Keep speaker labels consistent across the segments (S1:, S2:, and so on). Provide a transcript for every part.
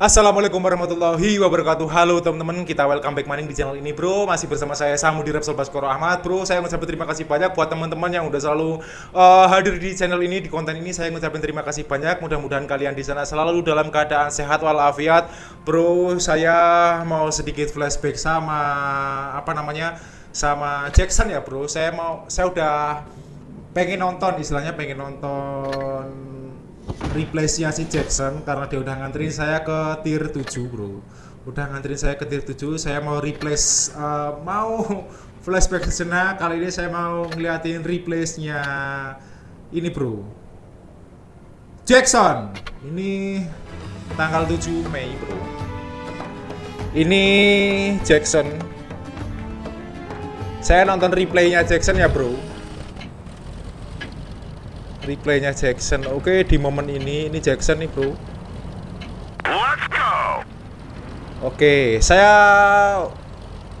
S1: Assalamualaikum warahmatullahi wabarakatuh. Halo teman-teman, kita welcome back maning di channel ini bro. Masih bersama saya Samudi Repsol Baskoro Ahmad Bro, saya mengucapkan terima kasih banyak buat teman-teman yang udah selalu uh, hadir di channel ini Di konten ini. Saya mengucapkan terima kasih banyak. Mudah-mudahan kalian di sana selalu dalam keadaan sehat walafiat. Bro, saya mau sedikit flashback sama Apa namanya Sama Jackson ya bro. Saya mau, saya udah pengen nonton istilahnya pengen nonton replace-nya si Jackson karena dia udah nganterin saya ke tier 7 bro. Udah nganterin saya ke tier 7 saya mau replace uh, mau flashback sejenak kali ini saya mau ngeliatin replace-nya ini bro. Jackson. Ini tanggal 7 Mei bro. Ini Jackson. Saya nonton replaynya Jackson ya bro replaynya Jackson. Oke di momen ini ini Jackson nih bro.
S2: Let's go.
S1: oke saya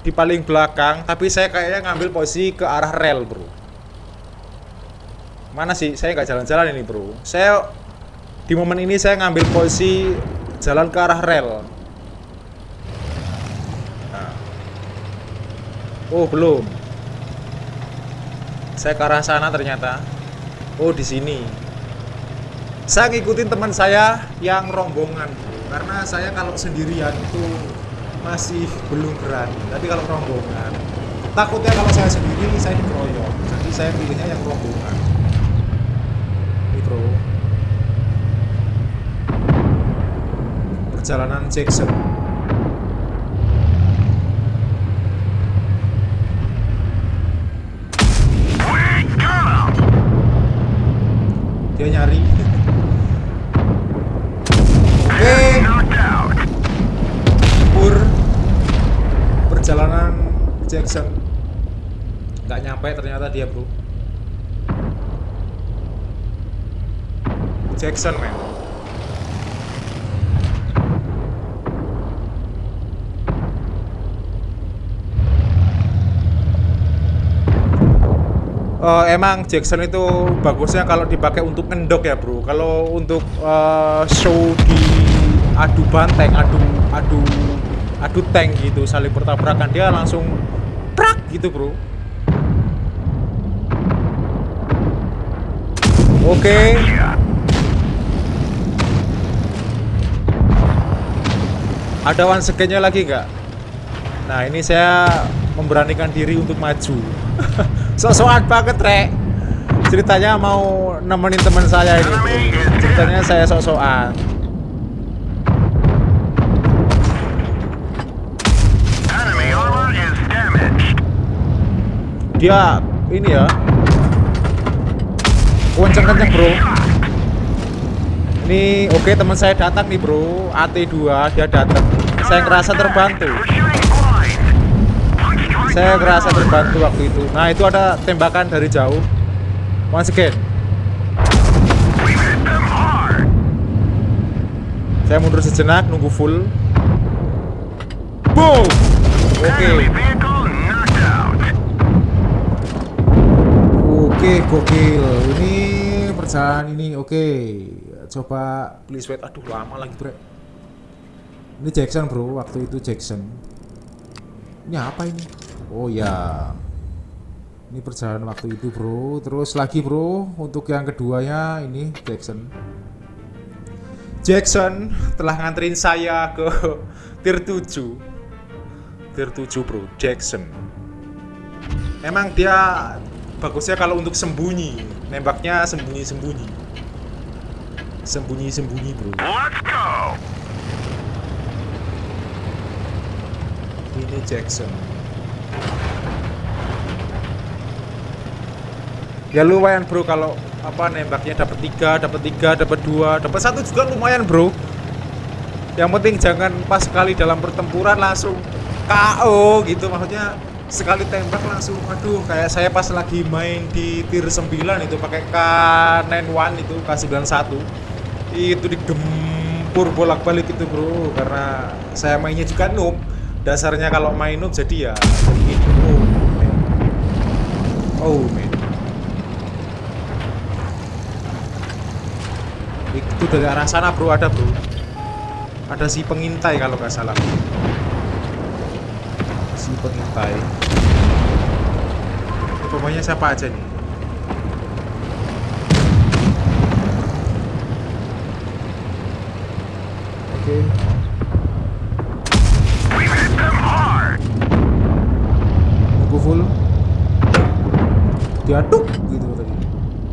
S1: di paling belakang tapi saya kayaknya ngambil posisi ke arah rel bro. Mana sih? Saya nggak jalan-jalan ini bro. Saya di momen ini saya ngambil posisi jalan ke arah rel. Nah. oh belum. Saya ke arah sana ternyata Oh di sini. Saya ngikutin teman saya yang rombongan karena saya kalau sendirian itu masih belum berani. Tapi kalau rombongan, takutnya kalau saya sendiri saya dikeroyok. Jadi saya pilihnya yang rombongan. Ini bro. Perjalanan Jackson.
S2: We got him.
S1: Dia nyari. Oke. Pur perjalanan Jackson nggak nyampe ternyata dia bro Jackson men Eh, emang Jackson itu bagusnya kalau dipakai untuk ngendok ya bro. Kalau untuk eh, show di adu banteng adu adu adu tank gitu saling bertabrakan dia langsung prak gitu bro. Oke.
S2: Yeah.
S1: ada one secondnya lagi nggak? Nah ini saya memberanikan diri untuk maju sok-sokan banget rek. Ceritanya mau nemenin teman saya ini. Ceritanya saya
S2: damaged.
S1: dia ini ya. Kenceng-kenceng bro. Ini oke teman saya datang nih bro. AT2 dia datang. Saya ngerasa terbantu saya
S2: armor.
S1: terbantu waktu itu nah itu ada tembakan dari jauh once again saya mundur sejenak nunggu full boom oke
S2: out.
S1: Oke, gokil. Ini perjalanan ini oke. Coba please wait. Aduh, lama lagi, Bre. Ini Jackson, Bro. Waktu itu Jackson. Ini apa ini? Oh ya. Ini perjalanan waktu itu, Bro. Terus lagi, Bro, untuk yang keduanya ini Jackson. Jackson telah nganterin saya ke tier 7. Tier 7, Bro. Jackson. Emang dia bagusnya kalau untuk sembunyi, nembaknya sembunyi-sembunyi. Sembunyi-sembunyi, Bro.
S2: Let's go.
S1: Ini Jackson. Ya lumayan, Bro, kalau apa nembaknya dapat tiga, dapat tiga, dapat dua, dapat satu juga lumayan, Bro. Yang penting jangan pas sekali dalam pertempuran langsung KO gitu maksudnya sekali tembak langsung aduh kayak saya pas lagi main di tier 9 itu pakai K91 itu K91 itu digempur bolak-balik itu bro karena saya mainnya juga noob dasarnya kalau main noob jadi ya jadi gini oh man oh man itu dari arah sana bro ada bro. Ada si pengintai kalau nggak salah. Si pengintai. Pokoknya siapa aja nih? Oke.
S2: We've
S1: full. Diaduk gitu tadi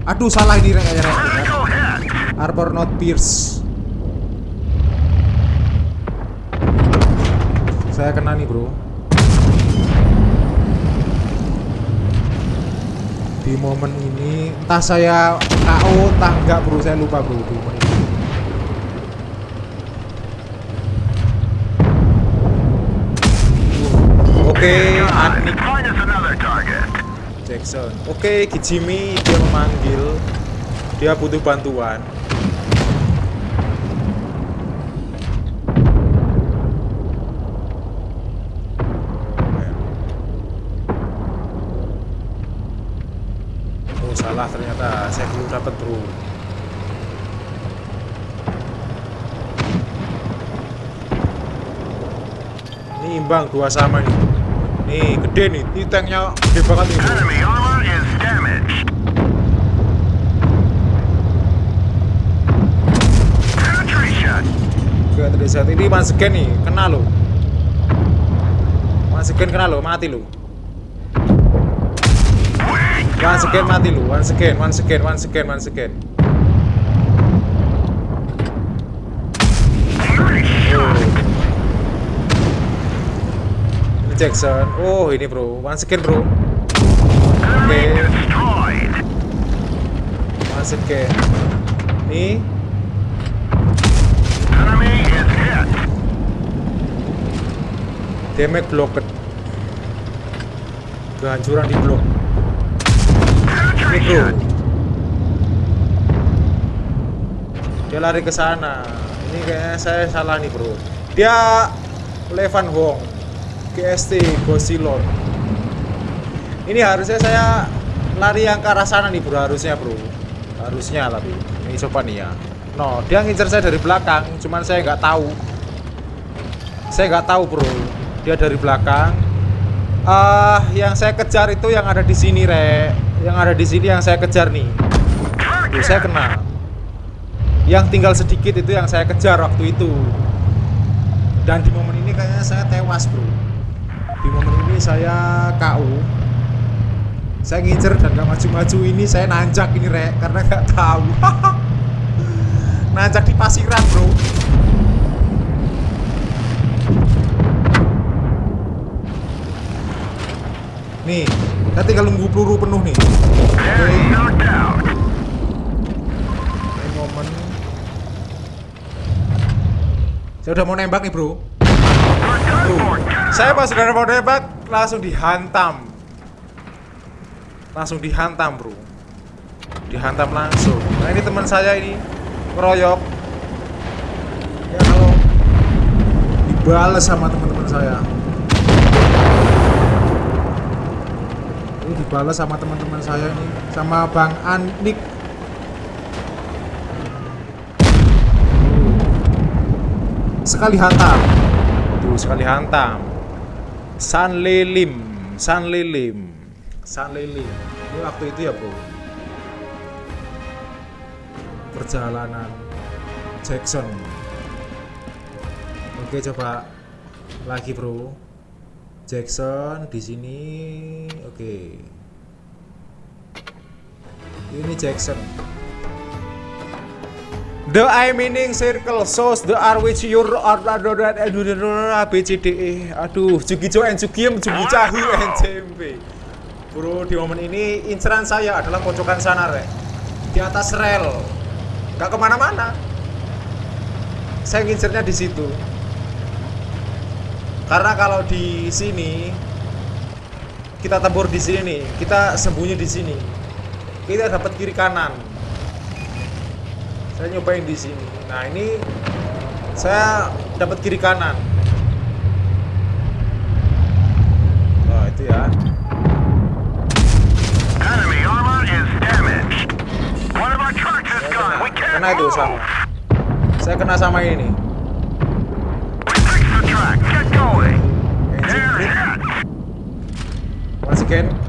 S1: aduh salah ini rek rek. Arbor not pierce. Saya kena nih bro. Di momen ini entah saya KO entah enggak bro. Saya lupa bro di momen ini. Oke, Anik Jackson. Oke, Kijimi dia memanggil. Dia butuh bantuan. Oh, salah ternyata. Saya belum dapat, Bro. Ini imbang dua sama nih. Nih, gede nih. Ini tanknya gede banget nih. bro.
S2: Enemy armor is damaged. Penetration.
S1: Gak tadi saat ini once again nih, kena lo. Once again kena lo, mati lo. Once again mati lo, once again, once again, once again, once again. Jackson. Oh ini bro, once again bro,
S2: Enemy
S1: Okay. once again.
S2: Enemy is hit.
S1: damage blocked. Kehancuran di blok. Ini bro.
S2: Penetration.
S1: Dia lari ke sana. Ini kayaknya saya salah nih bro. Dia Levan Hong, GST Gosilon. Ini harusnya saya lari yang ke arah sana nih bro harusnya bro. Harusnya tapi ini coba nih ya. No, dia ngincer saya dari belakang, cuman saya nggak tahu. Saya nggak tahu bro. Dia dari belakang. Ah, yang saya kejar itu yang ada di sini re. Yang ada di sini yang saya kejar nih. Tuh, saya kena. Yang tinggal sedikit itu yang saya kejar waktu itu. Dan di momen ini kayaknya saya tewas, Bro. Di momen ini saya KO. Saya ngincer dan gak maju-maju ini saya nanjak ini rek karena gak tahu. nanjak di pasiran, Bro. Nih, kita tinggal nunggu peluru penuh nih. Momen Saya udah mau nembak nih bro Saya pas udah mau nembak Langsung dihantam. Langsung dihantam bro. Dihantam langsung. Nah ini teman saya ini Ngeroyok Ya kalau Dibales sama teman-teman saya. Ini dibalas sama teman-teman saya ini Sama Bang Anik. Sekali hantam. Tuh sekali hantam San Lilim San Lilim San Lilim ini waktu itu ya bro perjalanan Jackson. Oke coba lagi bro. Jackson di sini. Oke. Ini Jackson The I meaning circle shows the R which your or A B C D E. Aduh, Jugi Jo and Jugiem Jugi Cahu and Jembe. Bro, di momen ini inceran saya adalah pojokan sana, Rek. Di atas rel. Gak ke mana-mana. Saya ngincernya di situ. Karena kalau di sini kita tempur di sini nih, kita sembunyi di sini. Kita dapat kiri kanan saya nyobain di sini. Nah ini saya dapat kiri kanan. Oh itu ya. Saya kena itu sama saya kena sama ini. Masih Once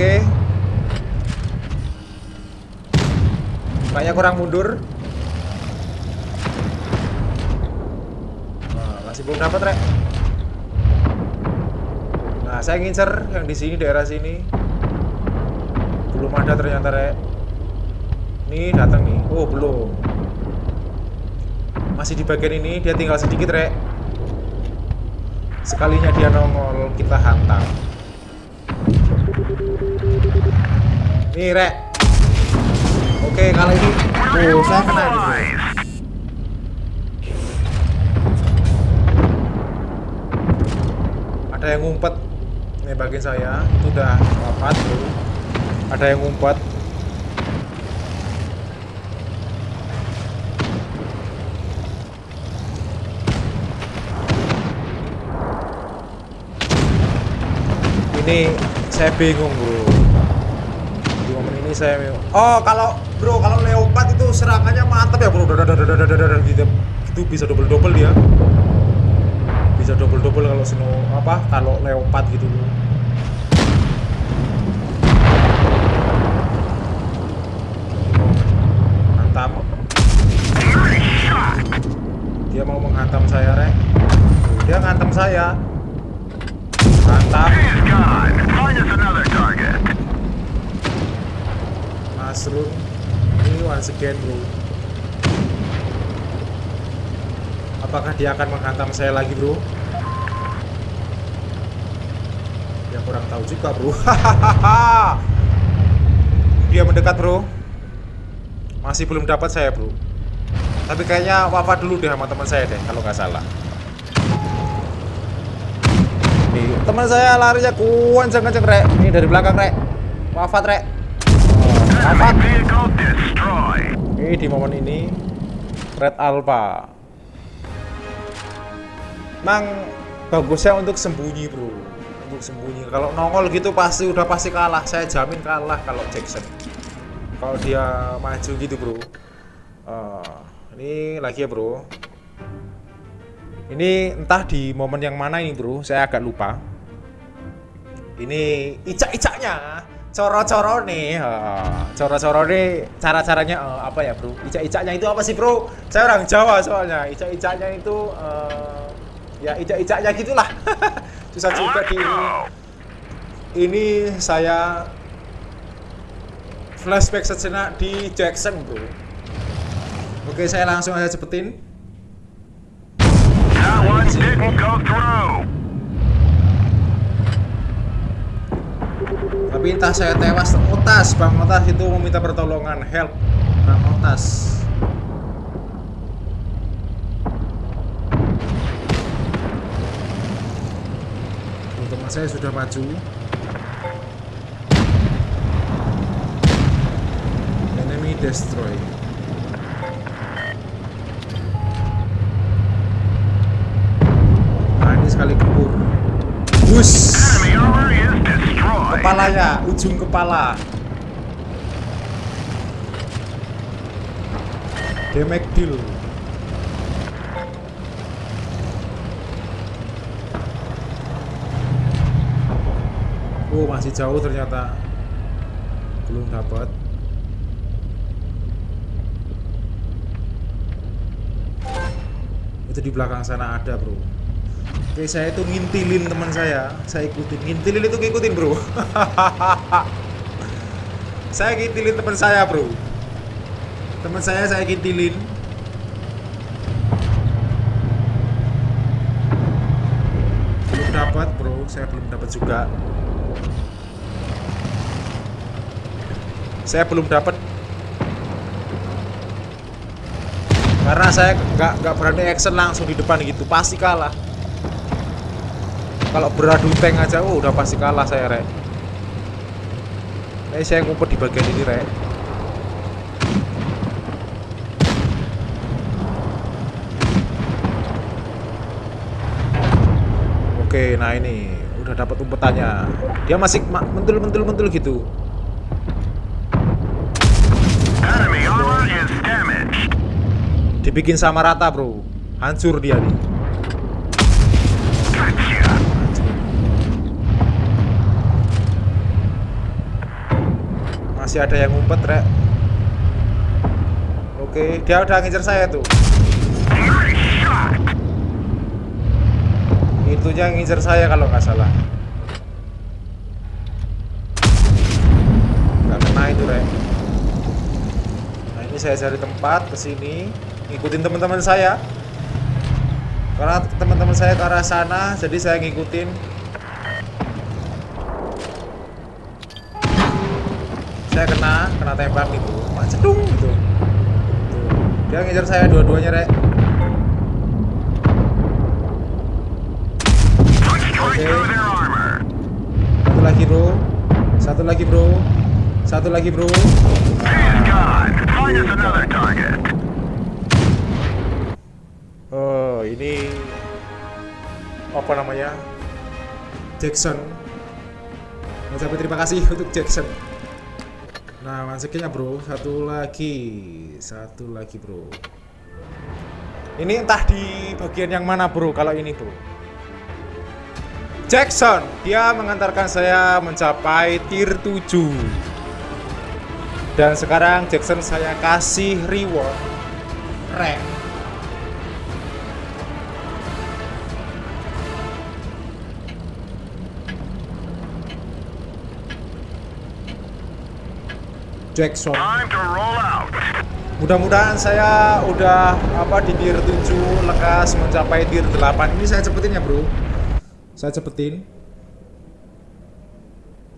S1: Oke. Kayaknya kurang mundur. Nah, masih belum dapat rek. Nah saya ngincer yang di sini daerah sini. Belum ada ternyata rek. Ini datang nih. Oh belum. Masih di bagian ini dia tinggal sedikit rek. Sekalinya dia nongol kita hantam. Nih rek. Oke kali ini. Oh saya kena nih.
S2: Neutralized.
S1: Ada yang ngumpet nembakin saya. Itu udah wafat bro. Ada yang ngumpet. Ini saya bingung bro. Ini saya Oh, kalau bro, kalau leopard itu serangannya mantap ya, bro. gitu. Itu bisa double-double dia. Bisa double-double kalau snow apa? Kalau leopard gitu.
S2: Mantap.
S1: Dia mau menghantam saya, Rek. Dia ngantem saya.
S2: Mantap
S1: mushroom ini once again bro apakah dia akan menghantam saya lagi bro? Ya kurang tahu juga bro. Dia mendekat bro. Masih belum dapat saya bro. Tapi kayaknya wafat dulu deh sama teman saya deh kalau nggak salah. Teman saya larinya kenceng kenceng rek. Ini dari belakang rek. Wafat rek Oke, di momen ini Red Alpha. Mang bagusnya untuk sembunyi, Bro. Untuk sembunyi. Kalau nongol gitu pasti udah pasti kalah. Saya jamin kalah kalau Jackson. Kalau dia maju gitu, Bro. Eh, ini lagi ya, Bro. Ini entah di momen yang mana ini, Bro. Saya agak lupa. Ini icak-icaknya coro-coro nih coro-coro nih cara-caranya eh, apa ya bro? Icak-icaknya itu apa sih bro? Saya orang Jawa soalnya. Icak-icaknya itu eh, ya icak-icaknya gitulah. Susah juga di ini. Saya flashback sejenak di Jackson bro. Oke saya langsung aja cepetin. Tapi entah saya tewas Otas, Bang Otas itu meminta pertolongan. Help Bang Otas. Teman saya sudah maju. Enemy destroy Nah ini sekali gempur Bus
S2: Enemy armor is destroyed.
S1: Kepalanya ujung kepala. Damage deal oh masih jauh ternyata. Belum dapat. Itu di belakang sana ada bro Oke saya itu ngintilin teman saya. Saya ikutin. Ngintilin itu ngikutin bro. Saya ngintilin teman saya bro. Teman saya saya ngintilin. Belum dapat bro. Saya belum dapat juga. Saya belum dapat. Karena saya nggak nggak berani action langsung di depan gitu. Pasti kalah kalau beradu tank aja oh udah pasti kalah saya rek. Ini saya ngumpet di bagian ini rek. Oke nah ini udah dapat umpetannya. Dia masih ma- mentul mentul mentul gitu. Dibikin sama rata bro. Hancur dia nih. Masih ada yang ngumpet, Rek. Oke, dia udah ngincer saya tuh. Itunya yang ngincer saya kalau nggak salah. Nggak kena itu, Rek. Nah, ini saya cari tempat ke sini, ngikutin teman-teman saya. Karena teman-teman saya ke arah sana, jadi saya ngikutin. Saya kena, kena tembak gitu. Mak cedung gitu. Dia ngincer saya dua-duanya, Rek.
S2: Armor.
S1: Satu lagi bro Satu lagi bro Satu lagi bro. Oh ini Apa namanya Jackson Mengucapkan terima kasih untuk Jackson Nah masukinnya bro Satu lagi Satu lagi bro. Ini entah di bagian yang mana bro Kalau ini bro. Jackson Dia mengantarkan saya mencapai tier 7 Dan sekarang Jackson saya kasih reward Rank Jackson. Mudah-mudahan saya udah apa di tier 7 lekas mencapai tier 8 Ini saya cepetin ya bro. Saya cepetin.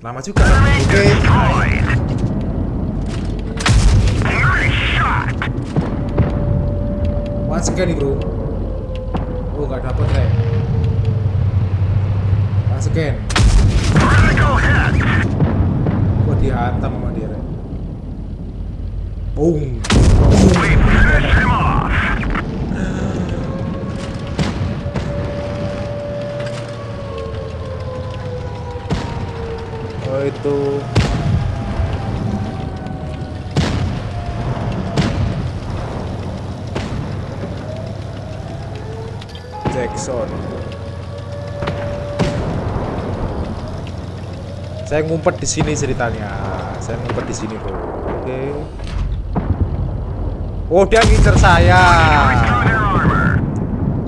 S1: Lama juga. Oke.
S2: Shot.
S1: Once again nih bro. Oh nggak dapet rek Once again. Kok dihantam sama dia Boom.
S2: We him off.
S1: Oh itu. Jackson. Saya ngumpet di sini ceritanya. Saya ngumpet di sini bro. Oke Oh dia ngincer saya.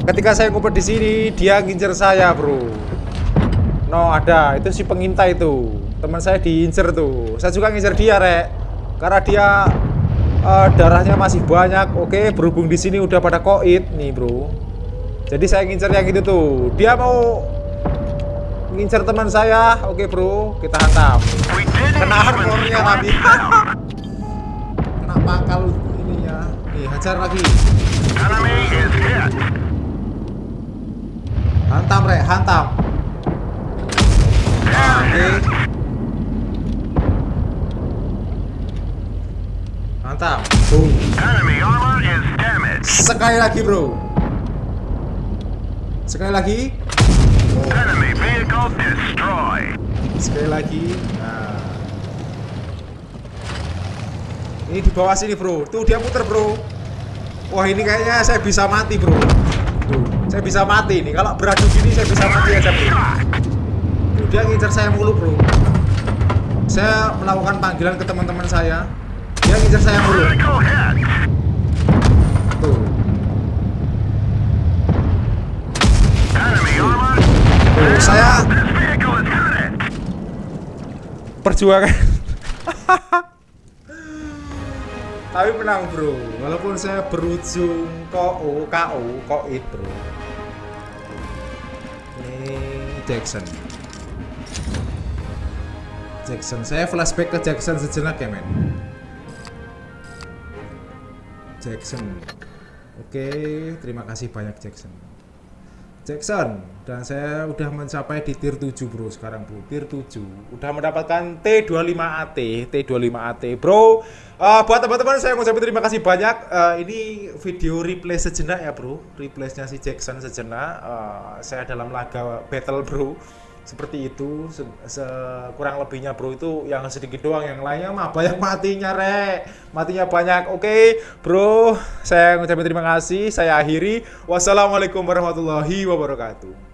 S1: Ketika saya ngumpet di sini, dia ngincer saya, bro. No, ada. Itu si pengintai itu. Teman saya diincer tuh. Saya juga ngincer dia, rek. Karena dia eh, darahnya masih banyak. Oke, berhubung di sini udah pada koit nih, bro. Jadi saya ngincer yang itu tuh. Dia mau ngincer teman saya. Oke, bro. Kita hantam.
S2: We didn't
S1: Kena
S2: even
S1: armornya tadi. Kena pangkal hajar lagi. Hantam, rek. Hantam. Oke. Mantap. Boom. Sekali lagi, Bro. Sekali lagi. Sekali lagi. Nah. Ini di bawah sini, Bro. Tuh dia muter, Bro. Wah, ini kayaknya saya bisa mati, Bro. Tuh, saya bisa mati nih. Kalau beradu gini saya bisa mati aja, Bro. Tuh, dia ngincer saya mulu, Bro. Saya melakukan panggilan ke teman-teman saya. Dia ngincer saya mulu. Tuh. Saya perjuangan. Tapi menang, Bro. Walaupun saya berujung KO, KO, koit, Bro. Ini Jackson. Jackson, saya flashback ke Jackson sejenak ya, men. Jackson. Oke, terima kasih banyak Jackson. Jackson. Dan saya udah mencapai di tier 7 bro sekarang bro. Tier 7 udah mendapatkan T25AT T25AT bro Eh, buat teman-teman saya ngucapin terima kasih banyak. Eh, ini video replay sejenak ya bro. Replaysnya si Jackson sejenak. Eh, saya dalam laga battle bro seperti itu se se- kurang lebihnya bro itu yang sedikit doang yang lainnya mah banyak matinya rek. Matinya banyak oke? Bro saya ngucapin terima kasih saya akhiri. Wassalamualaikum warahmatullahi wabarakatuh